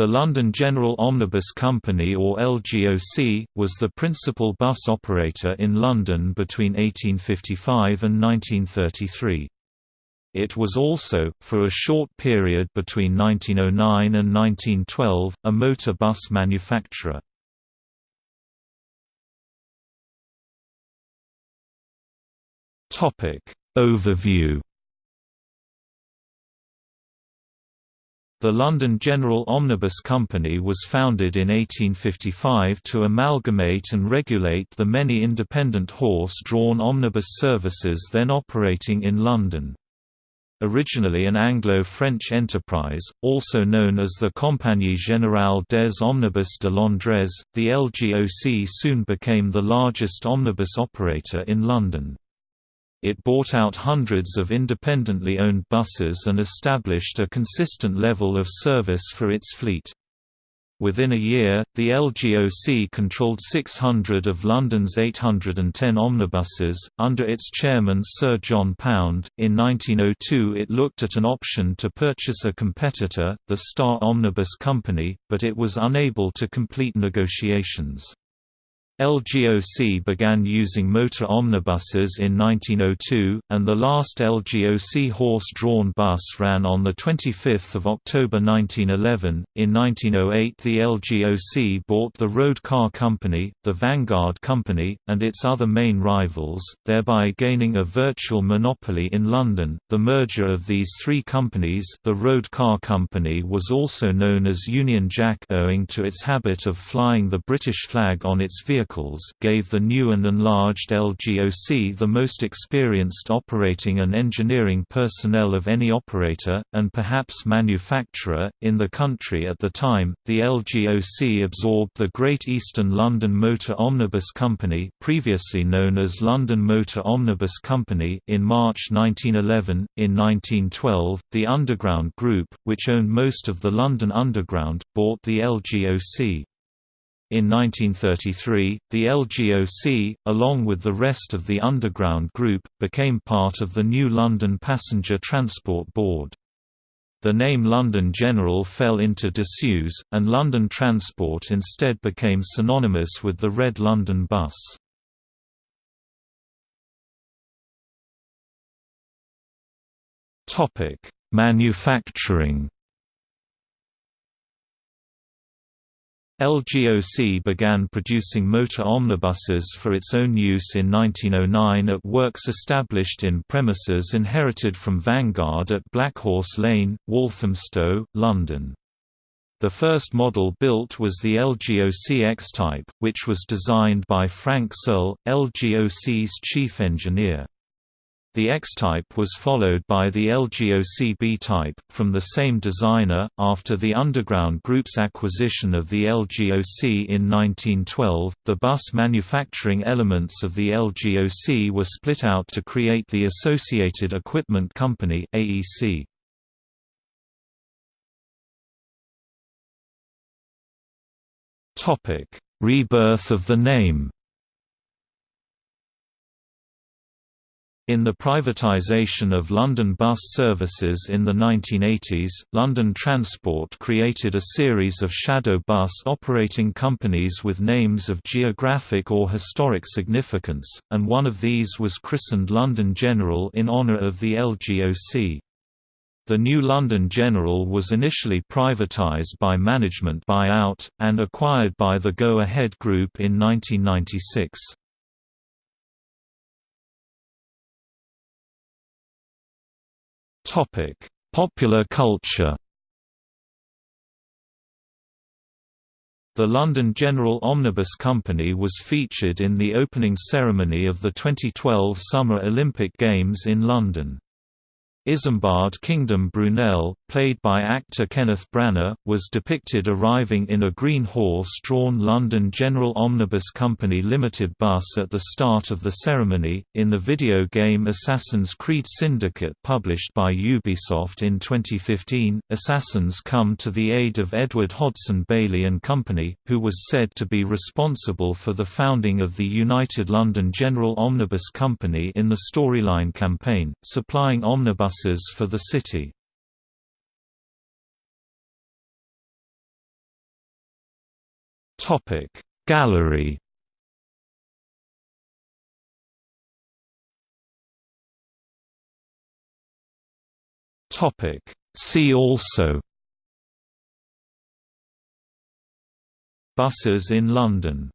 The London General Omnibus Company or LGOC, was the principal bus operator in London between 1855 and 1933. It was also, for a short period between 1909 and 1912, a motor bus manufacturer. Overview The London General Omnibus Company was founded in 1855 to amalgamate and regulate the many independent horse-drawn omnibus services then operating in London. Originally an Anglo-French enterprise, also known as the Compagnie Générale des Omnibus de Londres, the LGOC soon became the largest omnibus operator in London. It bought out hundreds of independently owned buses and established a consistent level of service for its fleet. Within a year, the LGOC controlled 600 of London's 810 omnibuses, under its chairman Sir John Pound. In 1902, it looked at an option to purchase a competitor, the Star Omnibus Company, but it was unable to complete negotiations. LGOC began using motor omnibuses in 1902, and the last LGOC horse-drawn bus ran on 25 October 1911. In 1908 the LGOC bought the Road Car Company, the Vanguard Company, and its other main rivals, thereby gaining a virtual monopoly in London. The merger of these three companies the Road Car Company was also known as Union Jack owing to its habit of flying the British flag on its vehicle vehicles gave the new and enlarged LGOC the most experienced operating and engineering personnel of any operator, and perhaps manufacturer, in the country at the time. The LGOC absorbed the Great Eastern London Motor Omnibus Company, previously known as London Motor Omnibus Company, in March 1911. In 1912, the Underground Group, which owned most of the London Underground, bought the LGOC. In 1933, the LGOC, along with the rest of the Underground Group, became part of the new London Passenger Transport Board. The name London General fell into disuse, and London Transport instead became synonymous with the Red London Bus. Manufacturing LGOC began producing motor omnibuses for its own use in 1909 at works established in premises inherited from Vanguard at Blackhorse Lane, Walthamstow, London. The first model built was the LGOC X-Type, which was designed by Frank Searle, LGOC's chief engineer. The X-Type was followed by the LGOC B-Type, from the same designer. After the Underground Group's acquisition of the LGOC in 1912, the bus manufacturing elements of the LGOC were split out to create the Associated Equipment Company (AEC). Topic: Rebirth of the name. In the privatisation of London bus services in the 1980s, London Transport created a series of shadow bus operating companies with names of geographic or historic significance, and one of these was christened London General in honour of the LGOC. The new London General was initially privatised by management buyout, and acquired by the Go Ahead Group in 1996. Popular culture. The London General Omnibus Company was featured in the opening ceremony of the 2012 Summer Olympic Games in London. Isambard Kingdom Brunel, played by actor Kenneth Branagh, was depicted arriving in a green horse-drawn London General Omnibus Company Limited bus at the start of the ceremony. In the video game Assassin's Creed Syndicate published by Ubisoft in 2015, assassins come to the aid of Edward Hodson Bailey and Company, who was said to be responsible for the founding of the United London General Omnibus Company in the storyline campaign, supplying omnibus buses for the city. Gallery See also Buses in London